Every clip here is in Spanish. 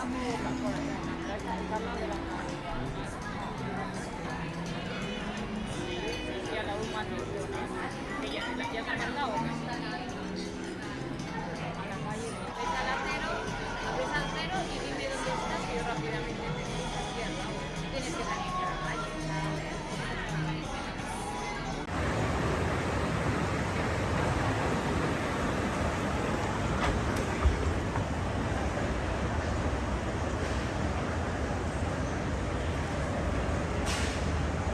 全来看一看个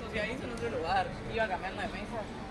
Socializo en otro lugar. Iba cambiando de mesa.